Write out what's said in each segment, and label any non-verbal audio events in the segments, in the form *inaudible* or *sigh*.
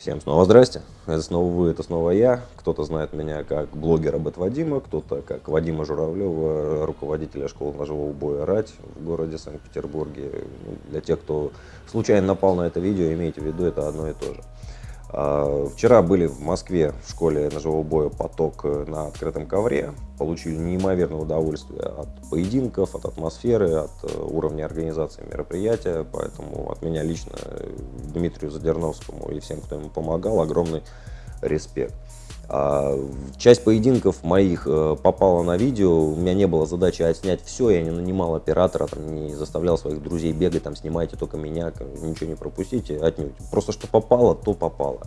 Всем снова здрасте, это снова вы, это снова я. Кто-то знает меня как блогера Бет Вадима, кто-то как Вадима Журавлева, руководителя школы ножевого боя «Рать» в городе Санкт-Петербурге. Для тех, кто случайно напал на это видео, имейте в виду, это одно и то же. А, вчера были в Москве в школе ножевого боя «Поток» на открытом ковре. Получили неимоверное удовольствие от поединков, от атмосферы, от э, уровня организации мероприятия. Поэтому от меня лично Дмитрию Задерновскому и всем, кто ему помогал, огромный респект. А, часть поединков моих э, попала на видео, у меня не было задачи отснять все, я не нанимал оператора, там, не заставлял своих друзей бегать, там, снимайте только меня, ничего не пропустите, отнюдь. Просто что попало, то попало.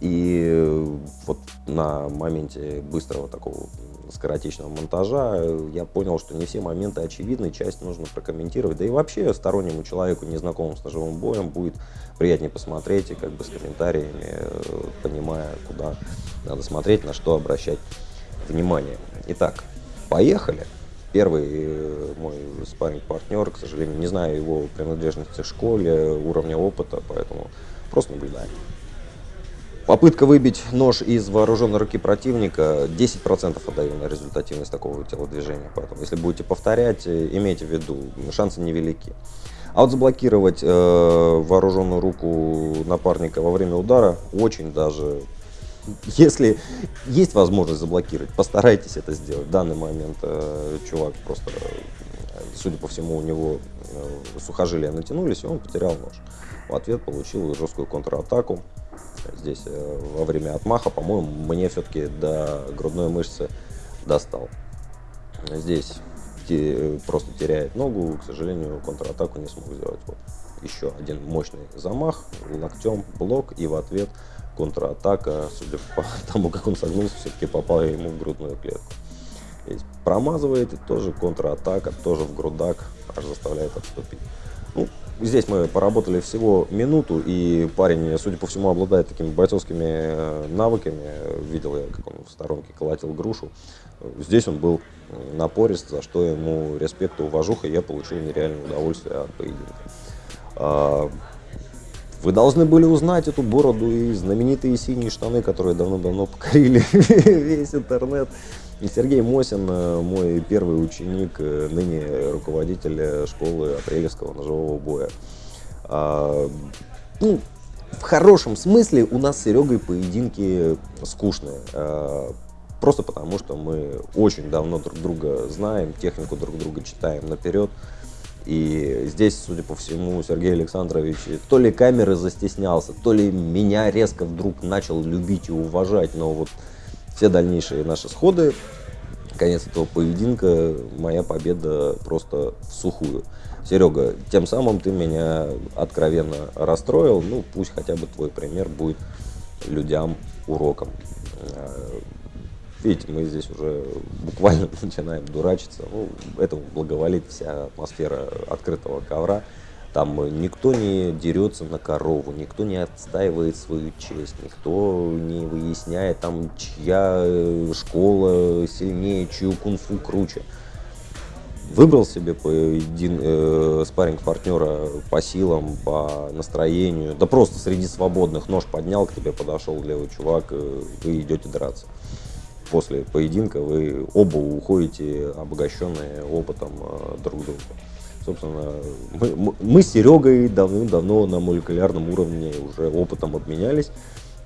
И вот на моменте быстрого такого скоротечного монтажа я понял, что не все моменты очевидны, часть нужно прокомментировать. Да и вообще стороннему человеку, незнакомому с ножевым боем, будет приятнее посмотреть и как бы с комментариями, э, понимая, куда надо смотреть, на что обращать внимание. Итак, поехали. Первый э, мой спарринг-партнер, к сожалению, не знаю его принадлежности к школе, уровня опыта, поэтому просто наблюдаем. Попытка выбить нож из вооруженной руки противника 10% отдаю на результативность такого телодвижения. Поэтому, если будете повторять, э, имейте в виду, шансы невелики. А вот заблокировать э, вооруженную руку напарника во время удара очень даже если есть возможность заблокировать, постарайтесь это сделать. В данный момент э, чувак просто, судя по всему, у него э, сухожилия натянулись, и он потерял нож. В ответ получил жесткую контратаку. Здесь э, во время отмаха, по-моему, мне все-таки до грудной мышцы достал. Здесь просто теряет ногу, к сожалению, контратаку не смог сделать. Вот еще один мощный замах, локтем, блок и в ответ контратака, судя по *laughs* тому, как он согнулся, все-таки попал ему в грудную клетку. Здесь промазывает и тоже контратака, тоже в грудак, аж заставляет отступить. Ну, здесь мы поработали всего минуту, и парень, судя по всему, обладает такими бойцовскими э, навыками. Видел я, как он в сторонке колотил грушу. Здесь он был напорист, за что ему респект и уважуха, и я получил нереальное удовольствие от поединка. А, вы должны были узнать эту бороду и знаменитые синие штаны, которые давно-давно покорили *laughs* весь интернет. И Сергей Мосин, э, мой первый ученик, э, ныне руководитель школы апрелевского ножевого боя. А, ну, в хорошем смысле у нас с Серегой поединки скучные. А, просто потому, что мы очень давно друг друга знаем, технику друг друга читаем наперед. И здесь, судя по всему, Сергей Александрович то ли камеры застеснялся, то ли меня резко вдруг начал любить и уважать. Но вот все дальнейшие наши сходы, конец этого поединка, моя победа просто в сухую. Серега, тем самым ты меня откровенно расстроил. Ну, пусть хотя бы твой пример будет людям уроком. Видите, мы здесь уже буквально *laughs* начинаем дурачиться. Ну, этому благоволит вся атмосфера открытого ковра. Там никто не дерется на корову, никто не отстаивает свою честь, никто не выясняет, там, чья э, школа сильнее, чью кунг-фу круче. Выбрал себе поедин, э, спарринг партнера по силам, по настроению, да просто среди свободных нож поднял, к тебе подошел левый чувак, э, вы идете драться после поединка вы оба уходите обогащенные опытом э, друг друга. Собственно, мы, мы с Серегой давным-давно на молекулярном уровне уже опытом обменялись.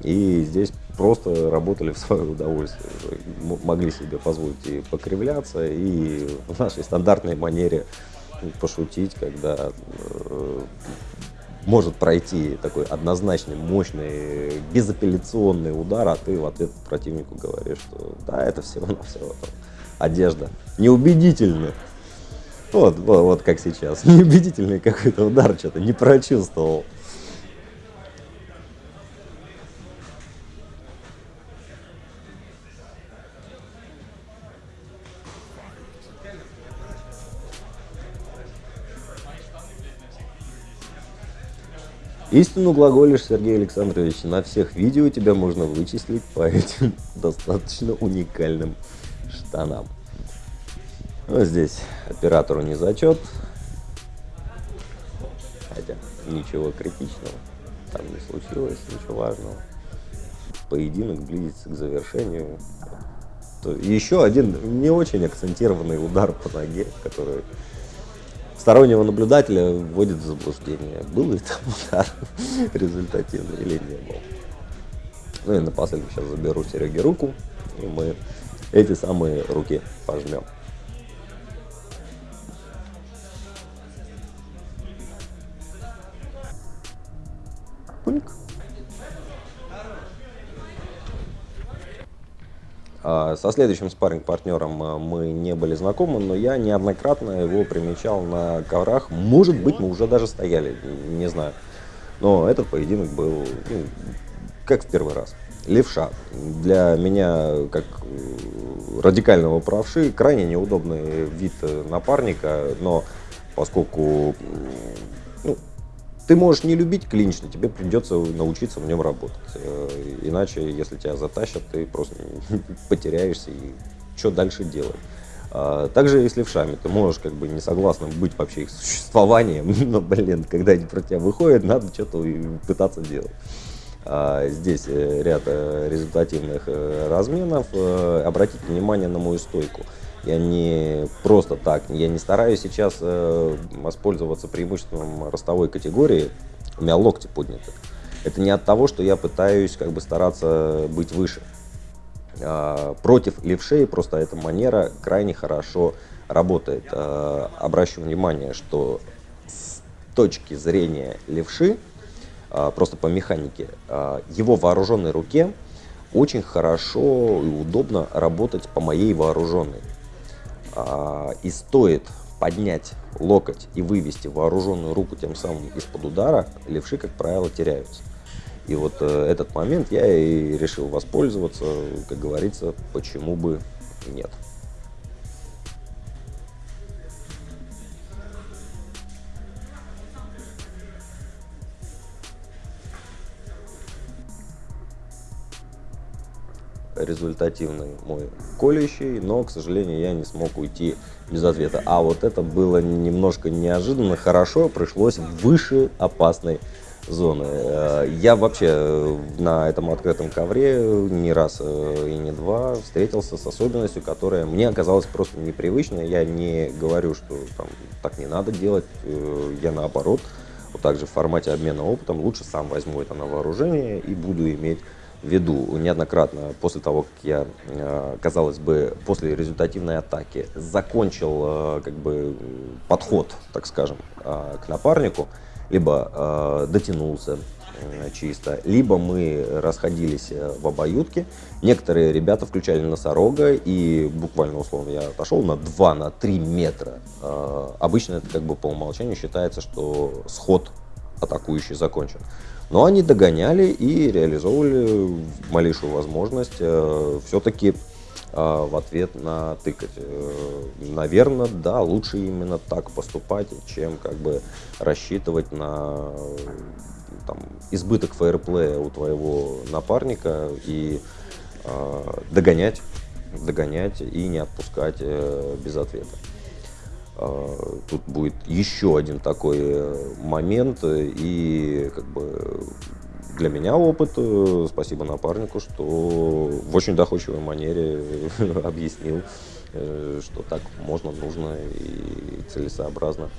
И здесь просто работали в свое удовольствие. Могли себе позволить и покривляться, и в нашей стандартной манере пошутить, когда э, может пройти такой однозначный, мощный, безапелляционный удар, а ты в ответ противнику говоришь, что да, это всего-навсего одежда. Неубедительно. Вот, вот, вот как сейчас. *laughs* Неубедительный какой-то удар, что-то не прочувствовал. Истину глаголишь, Сергей Александрович, на всех видео тебя можно вычислить по этим *laughs* достаточно уникальным штанам. Вот здесь оператору не зачет, хотя ничего критичного там не случилось, ничего важного. поединок близится к завершению. Еще один не очень акцентированный удар по ноге, который стороннего наблюдателя вводит в заблуждение. Был ли там *laughs* удар результативный или не был. Ну и напоследок сейчас заберу Сереге руку, и мы эти самые руки пожмем. Пуньк. А, со следующим спарринг-партнером а, мы не были знакомы, но я неоднократно его примечал на коврах. Может быть, мы уже даже стояли, не знаю. Но этот поединок был ну, как в первый раз. Левша. Для меня, как э, радикального правши, крайне неудобный вид э, напарника, но поскольку ну, ты можешь не любить клинч, но тебе придется научиться в нем работать. Э, иначе, если тебя затащат, ты просто *laughs* потеряешься и что дальше делать. А, также и с левшами. Ты можешь как бы не согласным быть вообще их существованием, *laughs* но, блин, когда они про тебя выходят, надо что-то пытаться делать. А, здесь э, ряд э, результативных разменов. Обратите внимание на мою стойку. Я не просто так, я не стараюсь сейчас э, воспользоваться преимуществом ростовой категории, у меня локти подняты. Это не от того, что я пытаюсь как бы стараться быть выше. Э, против левшей просто эта манера крайне хорошо работает. Э, обращу внимание, что с точки зрения левши, э, просто по механике, э, его вооруженной руке очень хорошо и удобно работать по моей вооруженной. А, и стоит поднять локоть и вывести вооруженную руку тем самым из-под удара, левши, как правило, теряются. И вот э, этот момент я и решил воспользоваться, как говорится, почему бы нет. Результативный мой колющий, но, к сожалению, я не смог уйти без ответа. А вот это было немножко неожиданно, хорошо, пришлось выше опасной зоны. Э, я вообще э, на этом открытом ковре не раз э, и не два встретился с особенностью, которая мне оказалась просто непривычной. Я не говорю, что там, так не надо делать, я наоборот, вот также в формате обмена опытом лучше сам возьму это на вооружение и буду иметь веду неоднократно после того, как я, э, казалось бы, после результативной атаки закончил э, как бы подход, так скажем, э, к напарнику, либо дотянулся чисто, либо мы расходились в обоюдке. Некоторые ребята включали носорога и буквально условно я отошел на 2-3 на метра. Обычно это как бы по умолчанию считается, что сход атакующий закончен. Но они догоняли и реализовывали малейшую возможность э, все-таки э, в ответ на тыкать. Э, наверное, да, лучше именно так поступать, чем как бы рассчитывать на там, избыток фейерплея у твоего напарника и э, догонять, догонять и не отпускать э, без ответа. А, тут будет еще один такой э, момент, и как бы для меня опыт, э, спасибо напарнику, что в очень доходчивой манере *laughs* объяснил, э, что так можно, нужно и целесообразно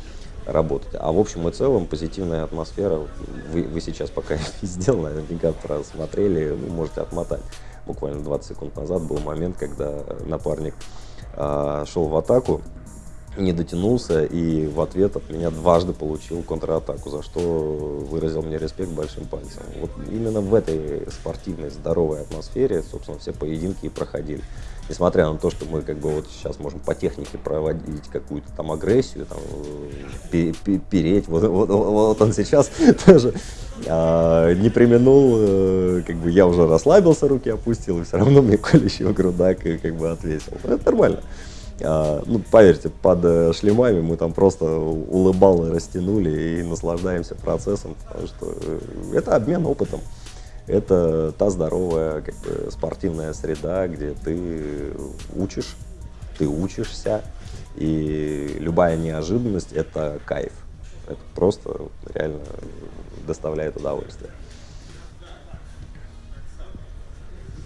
работать. А в общем и целом позитивная атмосфера, вы, вы сейчас пока *laughs* не сделал, наверняка просмотрели, вы можете отмотать. Буквально 20 секунд назад был момент, когда напарник а, шел в атаку, не дотянулся и в ответ от меня дважды получил контратаку, за что выразил мне респект большим пальцем. Вот именно в этой спортивной, здоровой атмосфере, собственно, все поединки и проходили. Несмотря на то, что мы как бы вот сейчас можем по технике проводить какую-то там агрессию, там, переть, вот, вот, вот он сейчас *laughs* тоже а, не применул, э, как бы я уже расслабился, руки опустил, и все равно мне колющий грудак как бы ответил. Это нормально. А, ну, поверьте, под э, шлемами мы там просто улыбалы растянули и наслаждаемся процессом, потому что э, это обмен опытом. Это та здоровая как бы, спортивная среда, где ты учишь, ты учишься, и любая неожиданность – это кайф. Это просто реально доставляет удовольствие.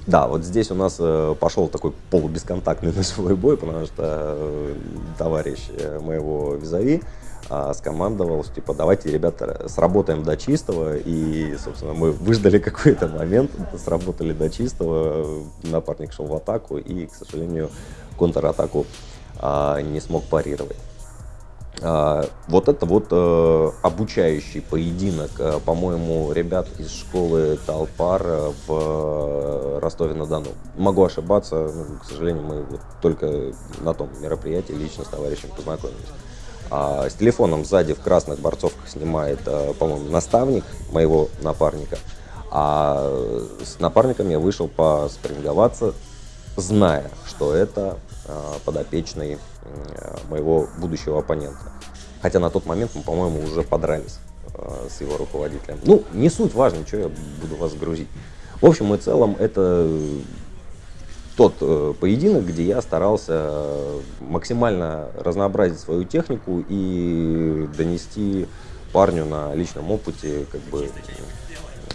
Да, вот здесь у нас э, пошел такой полубесконтактный *laughs* носовой бой, потому что э, товарищ э, моего визави э, скомандовал, что, типа, давайте, ребята, сработаем до чистого, и, собственно, мы выждали *laughs* какой-то момент, сработали до чистого, напарник шел в атаку, и, к сожалению, контратаку э, не смог парировать. А, вот это вот э, обучающий поединок, э, по-моему, ребят из школы Талпар э, в Ростове-на-Дону. Могу ошибаться, ну, к сожалению, мы вот только на том мероприятии лично с товарищем познакомились. А с телефоном сзади в красных борцовках снимает, по-моему, наставник моего напарника. А с напарником я вышел поспринговаться, зная, что это подопечный моего будущего оппонента. Хотя на тот момент мы, по-моему, уже подрались э, с его руководителем. Ну, не суть важно, что я буду вас грузить. В общем и целом, это тот э, поединок, где я старался максимально разнообразить свою технику и донести парню на личном опыте как бы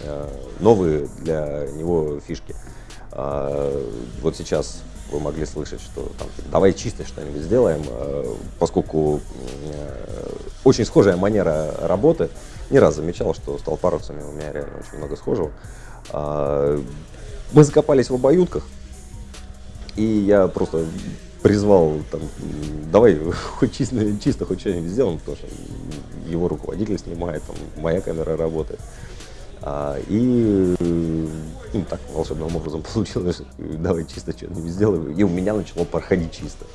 э, новые для него фишки. Э, вот сейчас вы могли слышать, что там, типа, давай чисто что-нибудь сделаем, э, поскольку э, очень схожая манера работы. Не раз замечал, что с толпаровцами у меня реально очень много схожего. А, мы закопались в обоюдках, и я просто призвал, там, давай *laughs* хоть чисто, чисто хоть что-нибудь сделаем, потому что его руководитель снимает, там, моя камера работает. А, и ну, так волшебным образом *laughs* получилось, давай чисто что-нибудь сделаем, и у меня начало проходить чисто.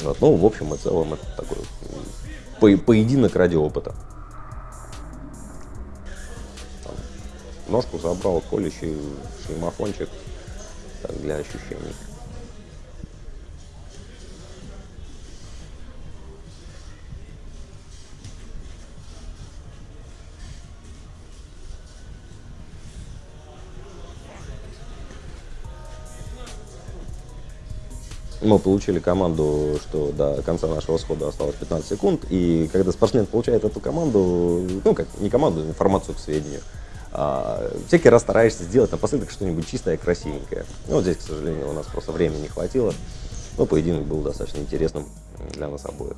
Вот, ну, в общем и целом, это такой по поединок ради опыта. Там, ножку забрал, колющий шлемофончик, так, для ощущений. Мы получили команду, что до конца нашего схода осталось 15 секунд, и когда спортсмен получает эту команду, ну как, не команду, а информацию к сведению, а, всякий раз стараешься сделать напоследок что-нибудь чистое красивенькое. Ну, вот здесь, к сожалению, у нас просто времени не хватило, но поединок был достаточно интересным для нас обоих.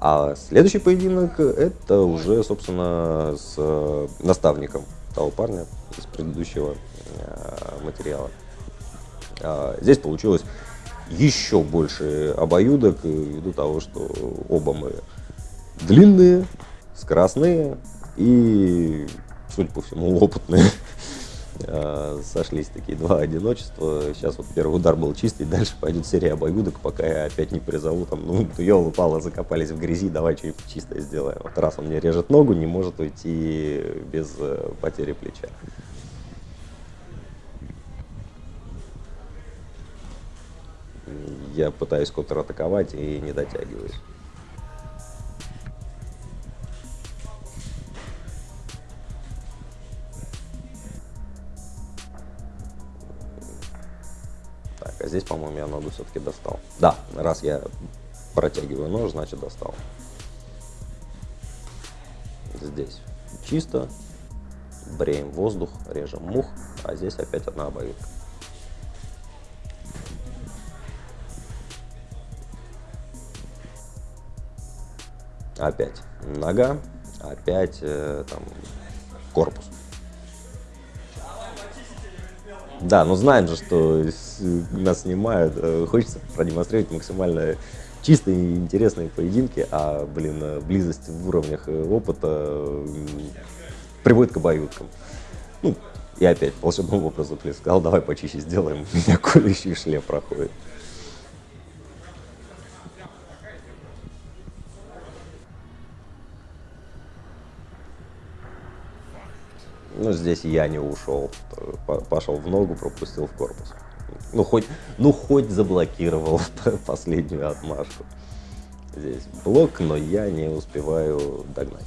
А следующий поединок, это уже, собственно, с э, наставником того парня из предыдущего э, материала. А, здесь получилось еще больше обоюдок ввиду того, что оба мы длинные, скоростные и, судя по всему, опытные. *laughs* А, сошлись такие два одиночества. Сейчас вот первый удар был чистый, дальше пойдет серия обоюдок, пока я опять не призову, там, ну, *laughs* елы упало, закопались в грязи, давай что-нибудь чистое сделаем. Вот раз он мне режет ногу, не может уйти без э, потери плеча. Я пытаюсь контратаковать и не дотягиваюсь. Так, а здесь, по-моему, я ногу все-таки достал. Да, раз я протягиваю нож, значит достал. Здесь чисто, бреем воздух, режем мух, а здесь опять одна обоюдка. Опять нога, опять э, там, корпус. Да, но знаем же, что нас снимают, э, хочется продемонстрировать максимально чистые и интересные поединки, а, блин, э, близость в уровнях э, опыта приводит к обоюдкам. Ну, и опять волшебным образом сказал, давай почище сделаем, *laughs* у меня колющий шлем проходит. Здесь я не ушел. Пошел в ногу, пропустил в корпус. Ну, хоть, ну, хоть заблокировал *laughs* последнюю отмашку. Здесь блок, но я не успеваю догнать.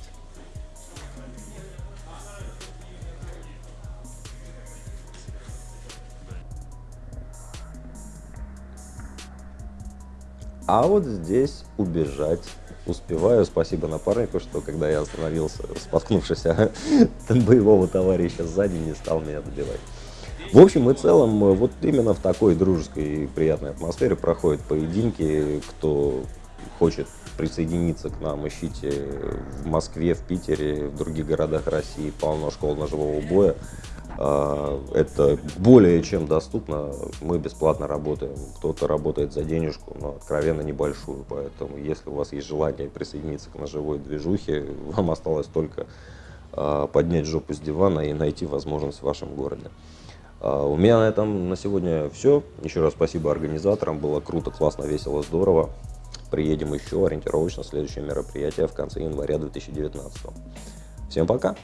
А вот здесь убежать успеваю. Спасибо напарнику, что когда я остановился, споткнувшись *laughs* боевого товарища сзади, не стал меня добивать. В общем и целом, вот именно в такой дружеской и приятной атмосфере проходят поединки. Кто хочет присоединиться к нам, ищите в Москве, в Питере, в других городах России полно школ ножевого боя. А, это более чем доступно. Мы бесплатно работаем. Кто-то работает за денежку, но откровенно небольшую. Поэтому, если у вас есть желание присоединиться к ножевой движухе, *laughs* вам осталось только а, поднять жопу с дивана и найти возможность в вашем городе. А, у меня на этом на сегодня все. Еще раз спасибо организаторам. Было круто, классно, весело, здорово. Приедем еще ориентировочно следующее мероприятие в конце января 2019. Всем пока!